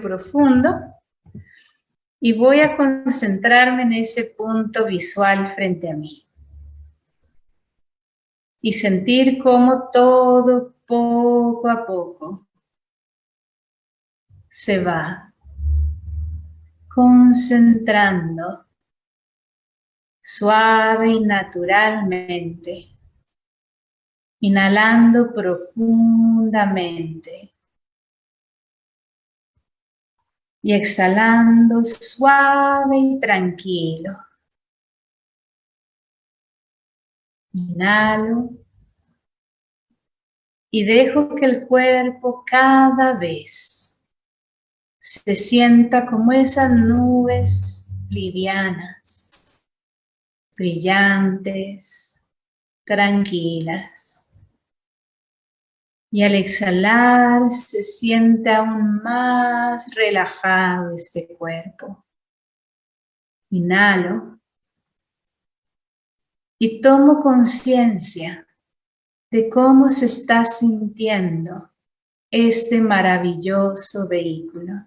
profundo y voy a concentrarme en ese punto visual frente a mí. Y sentir cómo todo poco a poco se va concentrando suave y naturalmente, inhalando profundamente y exhalando suave y tranquilo. Inhalo y dejo que el cuerpo cada vez se sienta como esas nubes livianas, brillantes, tranquilas y al exhalar se siente aún más relajado este cuerpo. Inhalo y tomo conciencia de cómo se está sintiendo este maravilloso vehículo.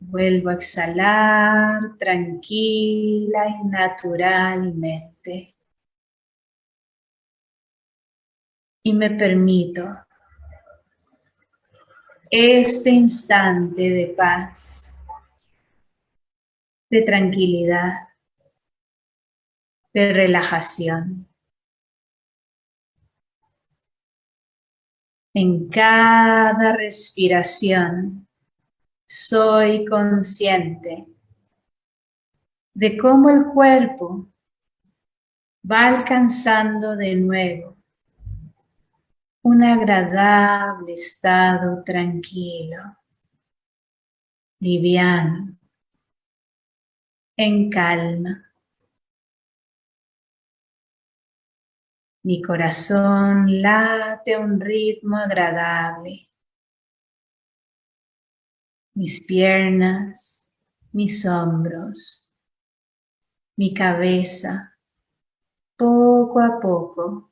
Vuelvo a exhalar tranquila y naturalmente. Y me permito este instante de paz, de tranquilidad, de relajación. En cada respiración soy consciente de cómo el cuerpo va alcanzando de nuevo un agradable estado tranquilo, liviano, en calma. Mi corazón late un ritmo agradable. Mis piernas, mis hombros, mi cabeza, poco a poco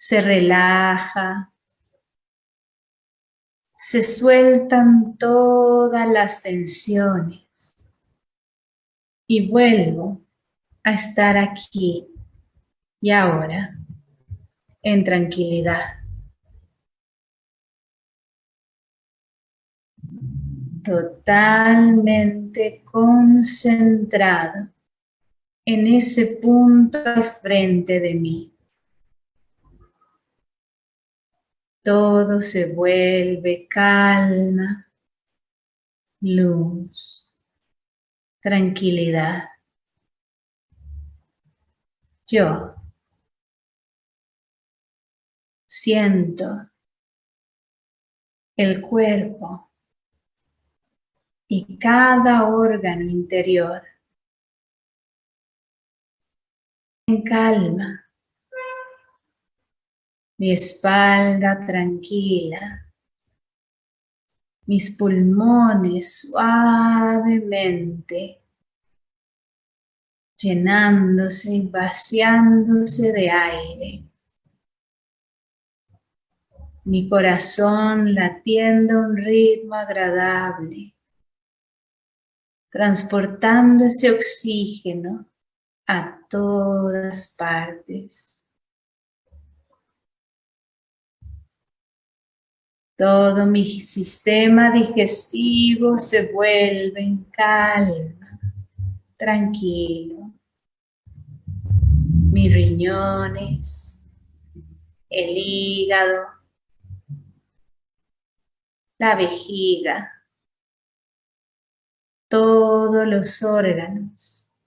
se relaja, se sueltan todas las tensiones y vuelvo a estar aquí y ahora en tranquilidad. Totalmente concentrado en ese punto al frente de mí. Todo se vuelve calma, luz, tranquilidad. Yo siento el cuerpo y cada órgano interior en calma mi espalda tranquila, mis pulmones suavemente llenándose y vaciándose de aire. Mi corazón latiendo a un ritmo agradable, transportando ese oxígeno a todas partes. Todo mi sistema digestivo se vuelve en calma, tranquilo. Mis riñones, el hígado, la vejiga, todos los órganos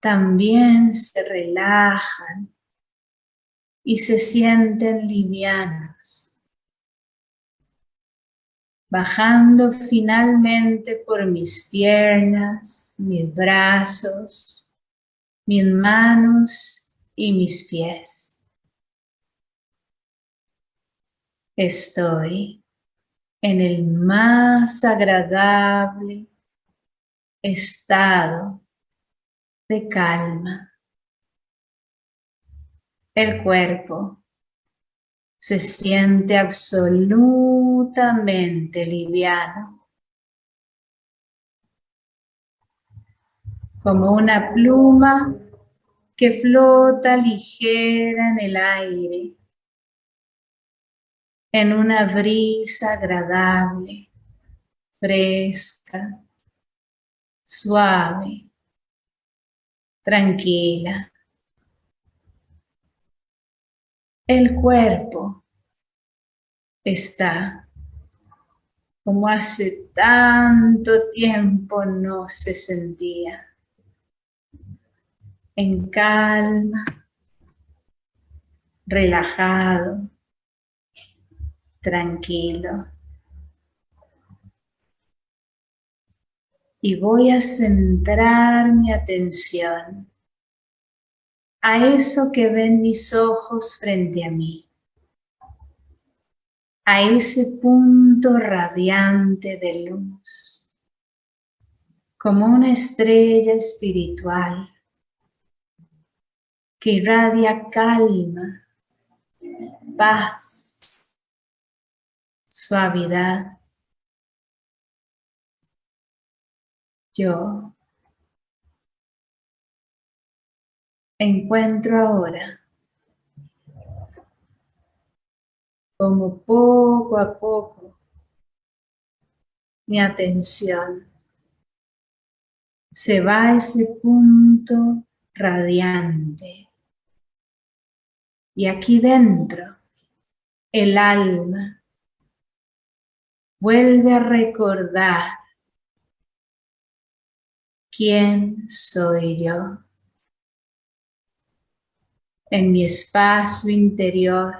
también se relajan y se sienten livianos bajando finalmente por mis piernas, mis brazos, mis manos y mis pies. Estoy en el más agradable estado de calma. El cuerpo se siente absolutamente liviano. Como una pluma que flota ligera en el aire, en una brisa agradable, fresca, suave, tranquila. El cuerpo está como hace tanto tiempo no se sentía. En calma, relajado, tranquilo. Y voy a centrar mi atención a eso que ven mis ojos frente a mí, a ese punto radiante de luz, como una estrella espiritual que irradia calma, paz, suavidad. Yo encuentro ahora como poco a poco mi atención se va a ese punto radiante. Y aquí dentro, el alma vuelve a recordar quién soy yo en mi espacio interior,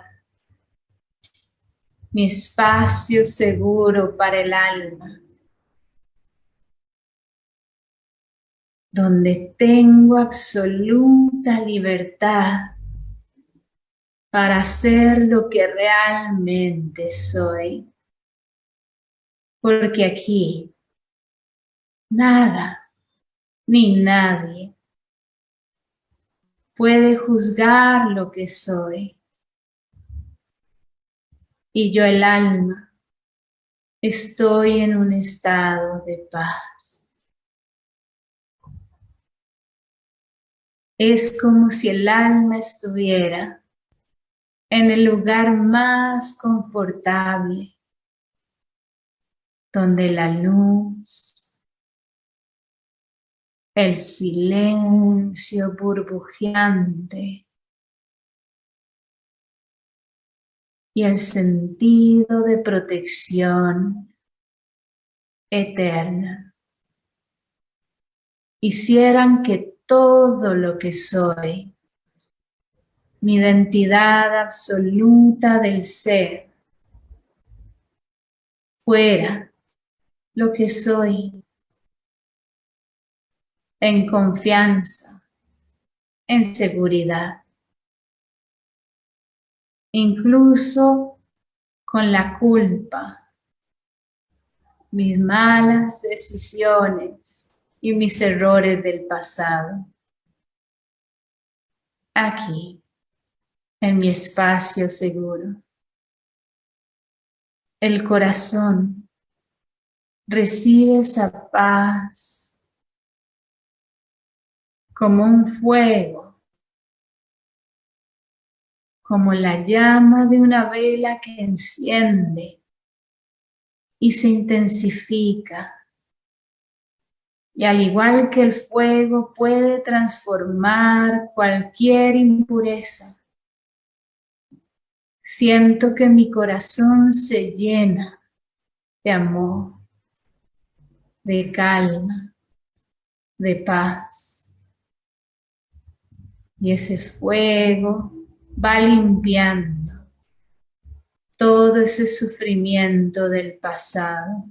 mi espacio seguro para el alma, donde tengo absoluta libertad para ser lo que realmente soy. Porque aquí nada ni nadie puede juzgar lo que soy. Y yo el alma estoy en un estado de paz. Es como si el alma estuviera en el lugar más confortable, donde la luz, el silencio burbujeante y el sentido de protección eterna. Hicieran que todo lo que soy, mi identidad absoluta del ser, fuera lo que soy en confianza, en seguridad. Incluso con la culpa, mis malas decisiones y mis errores del pasado. Aquí, en mi espacio seguro. El corazón recibe esa paz como un fuego, como la llama de una vela que enciende y se intensifica. Y al igual que el fuego puede transformar cualquier impureza, siento que mi corazón se llena de amor, de calma, de paz. Y ese fuego va limpiando todo ese sufrimiento del pasado.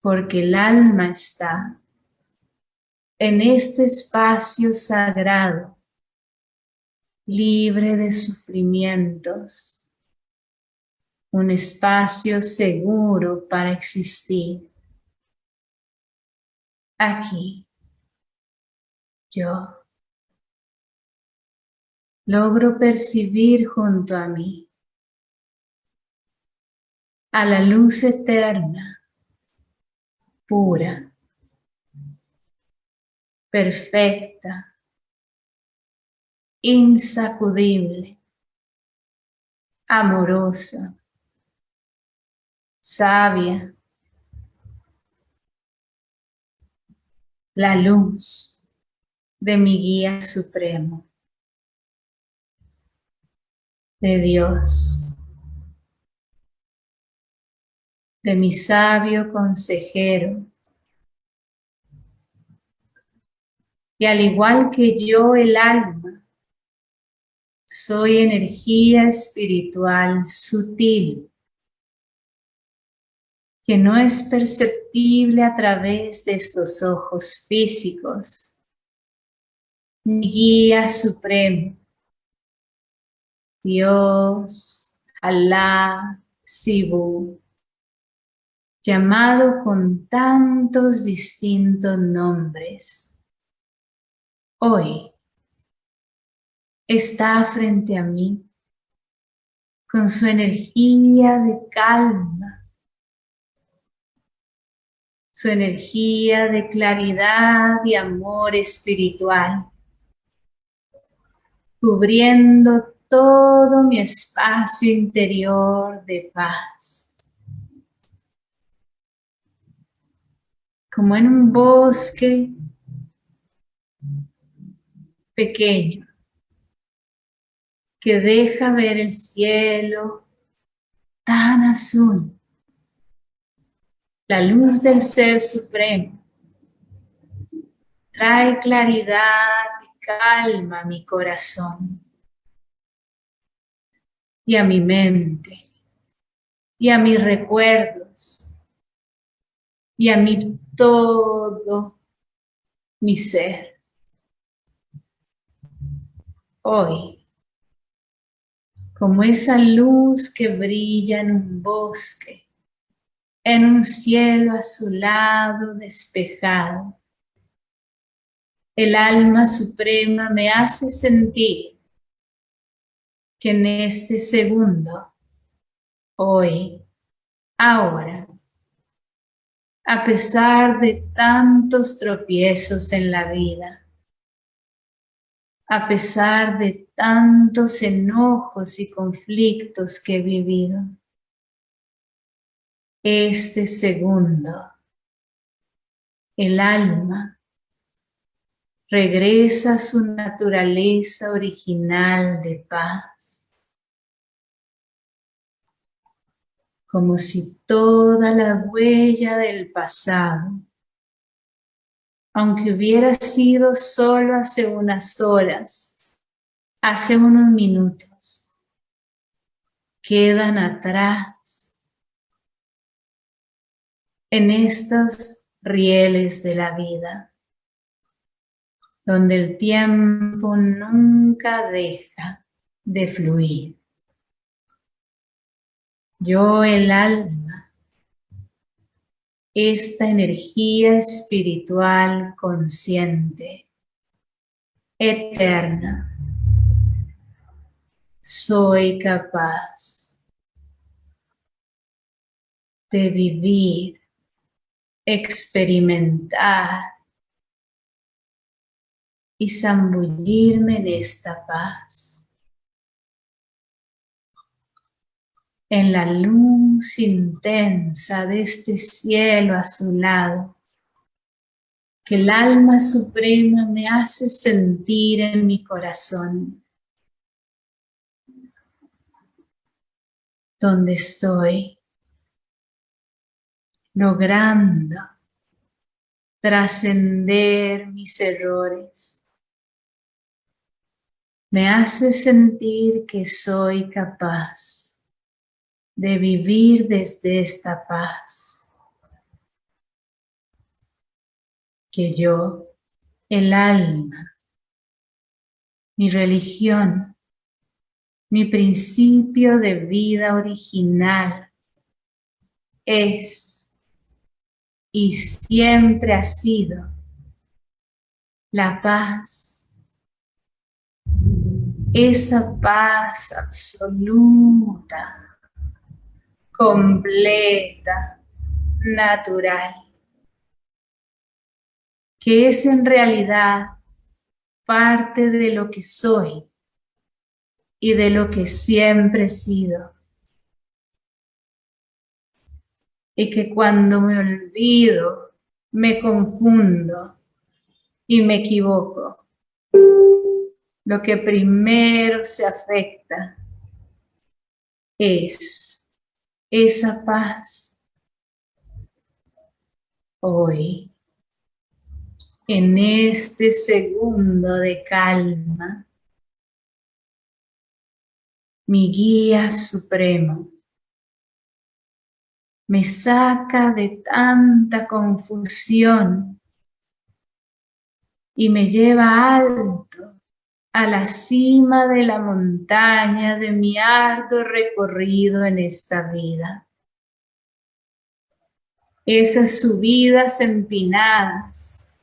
Porque el alma está en este espacio sagrado, libre de sufrimientos, un espacio seguro para existir. Aquí, yo logro percibir junto a mí a la luz eterna, pura, perfecta, insacudible, amorosa, sabia, la luz de mi guía supremo, de Dios. de mi sabio consejero. Y al igual que yo el alma, soy energía espiritual sutil que no es perceptible a través de estos ojos físicos. Mi guía supremo, Dios, Alá, Sibu, llamado con tantos distintos nombres, hoy está frente a mí con su energía de calma, su energía de claridad y amor espiritual, cubriendo todo mi espacio interior de paz. como en un bosque pequeño que deja ver el cielo tan azul, la luz del Ser Supremo trae claridad y calma a mi corazón y a mi mente y a mis recuerdos y a mí todo mi ser. Hoy, como esa luz que brilla en un bosque, en un cielo azulado, despejado, el alma suprema me hace sentir que en este segundo, hoy, ahora, a pesar de tantos tropiezos en la vida, a pesar de tantos enojos y conflictos que he vivido. Este segundo, el alma, regresa a su naturaleza original de paz como si toda la huella del pasado, aunque hubiera sido solo hace unas horas, hace unos minutos, quedan atrás en estos rieles de la vida, donde el tiempo nunca deja de fluir. Yo el alma, esta energía espiritual consciente, eterna, soy capaz de vivir, experimentar y zambullirme en esta paz. En la luz intensa de este cielo azulado que el alma suprema me hace sentir en mi corazón, donde estoy logrando trascender mis errores. Me hace sentir que soy capaz de vivir desde esta paz. Que yo, el alma, mi religión, mi principio de vida original es y siempre ha sido la paz esa paz absoluta, completa, natural, que es en realidad parte de lo que soy y de lo que siempre he sido. Y que cuando me olvido, me confundo y me equivoco, lo que primero se afecta es esa paz. Hoy en este segundo de calma, mi guía supremo me saca de tanta confusión y me lleva alto a la cima de la montaña de mi arduo recorrido en esta vida. Esas subidas empinadas.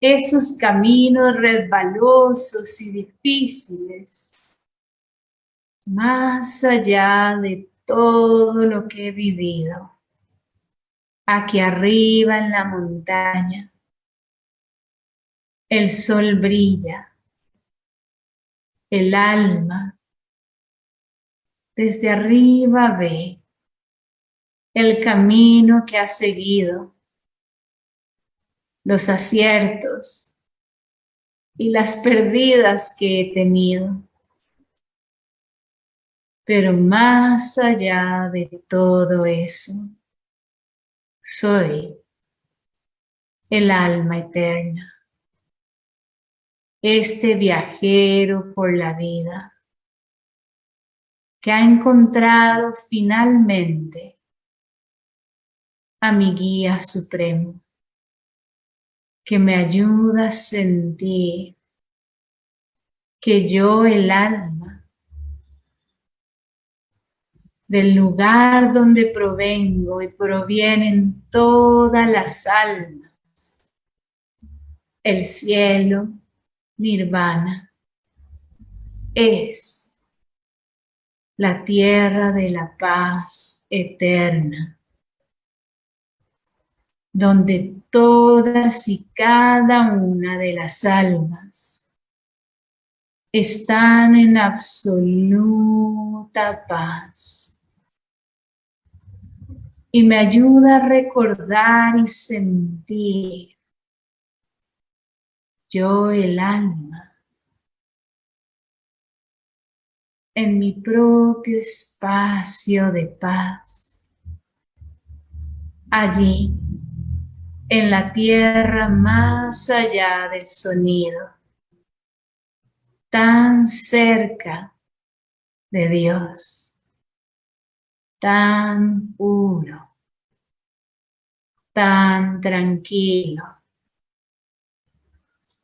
Esos caminos resbalosos y difíciles, más allá de todo lo que he vivido, aquí arriba en la montaña, el sol brilla, el alma desde arriba ve el camino que ha seguido los aciertos y las perdidas que he tenido. Pero más allá de todo eso, soy el alma eterna, este viajero por la vida que ha encontrado finalmente a mi guía supremo que me ayuda a sentir que yo, el alma, del lugar donde provengo y provienen todas las almas, el cielo, nirvana, es la tierra de la paz eterna donde todas y cada una de las almas están en absoluta paz. Y me ayuda a recordar y sentir yo el alma en mi propio espacio de paz. Allí en la tierra más allá del sonido, tan cerca de Dios, tan puro, tan tranquilo.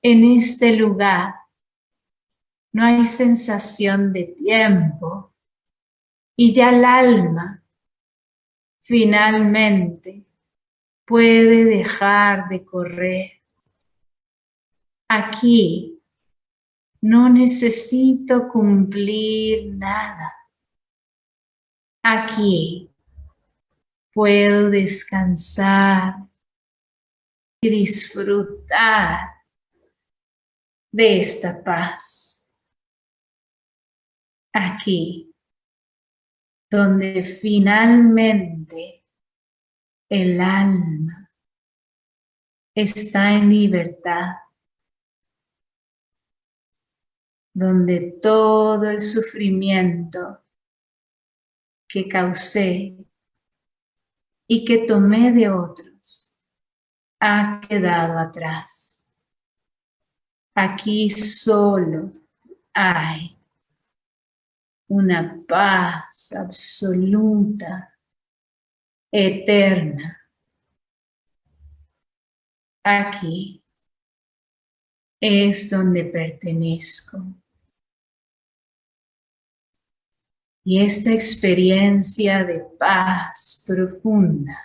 En este lugar no hay sensación de tiempo y ya el alma finalmente puede dejar de correr. Aquí no necesito cumplir nada. Aquí puedo descansar y disfrutar de esta paz. Aquí, donde finalmente el alma está en libertad, donde todo el sufrimiento que causé y que tomé de otros ha quedado atrás. Aquí solo hay una paz absoluta eterna. Aquí es donde pertenezco. Y esta experiencia de paz profunda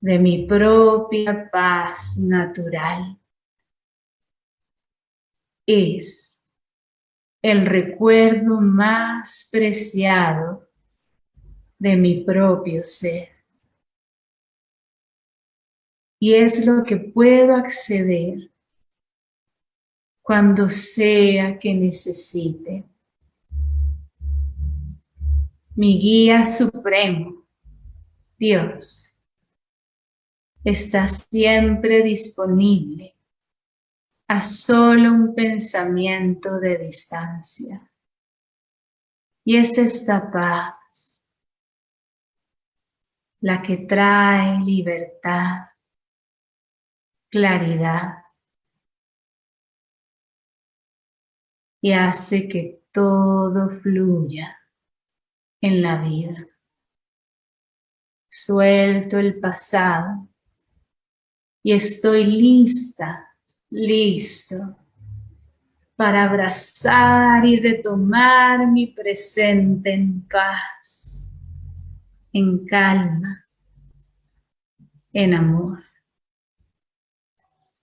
de mi propia paz natural. Es el recuerdo más preciado de mi propio ser. Y es lo que puedo acceder cuando sea que necesite. Mi guía supremo, Dios, está siempre disponible a solo un pensamiento de distancia. Y es esta paz la que trae libertad, claridad y hace que todo fluya en la vida. Suelto el pasado y estoy lista, listo para abrazar y retomar mi presente en paz, en calma, en amor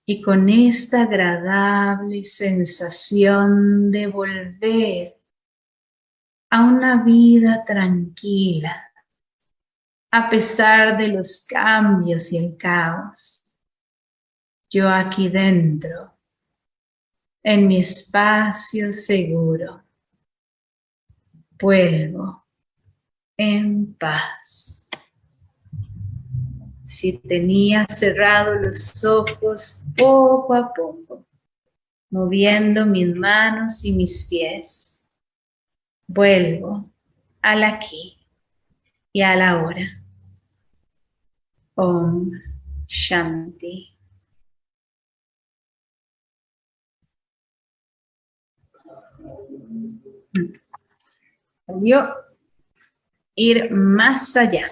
y con esta agradable sensación de volver a una vida tranquila, a pesar de los cambios y el caos. Yo aquí dentro, en mi espacio seguro, vuelvo en paz. Si tenía cerrados los ojos poco a poco, moviendo mis manos y mis pies, vuelvo al aquí y a la hora. Om Shanti. Yo ir más allá.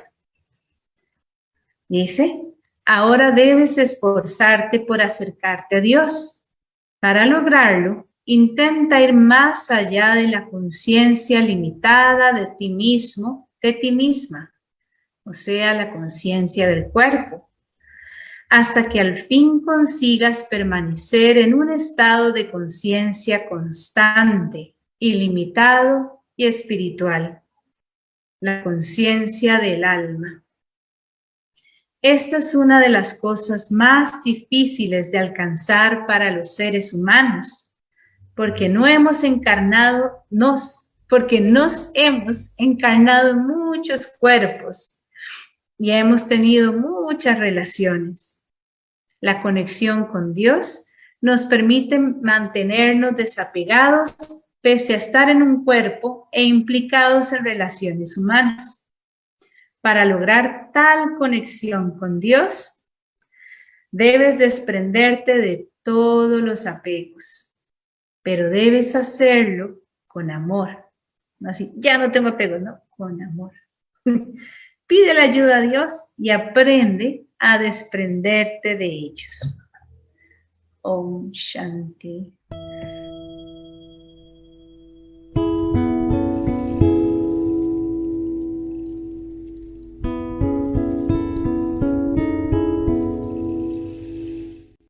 Dice, ahora debes esforzarte por acercarte a Dios. Para lograrlo, intenta ir más allá de la conciencia limitada de ti mismo, de ti misma, o sea, la conciencia del cuerpo, hasta que al fin consigas permanecer en un estado de conciencia constante, ilimitado y espiritual, la conciencia del alma. Esta es una de las cosas más difíciles de alcanzar para los seres humanos, porque no hemos encarnado, nos, porque nos hemos encarnado muchos cuerpos y hemos tenido muchas relaciones. La conexión con Dios nos permite mantenernos desapegados pese a estar en un cuerpo e implicados en relaciones humanas. Para lograr tal conexión con Dios, debes desprenderte de todos los apegos, pero debes hacerlo con amor. Así, ya no tengo apegos, no, con amor. Pide la ayuda a Dios y aprende a desprenderte de ellos. Om Shanti.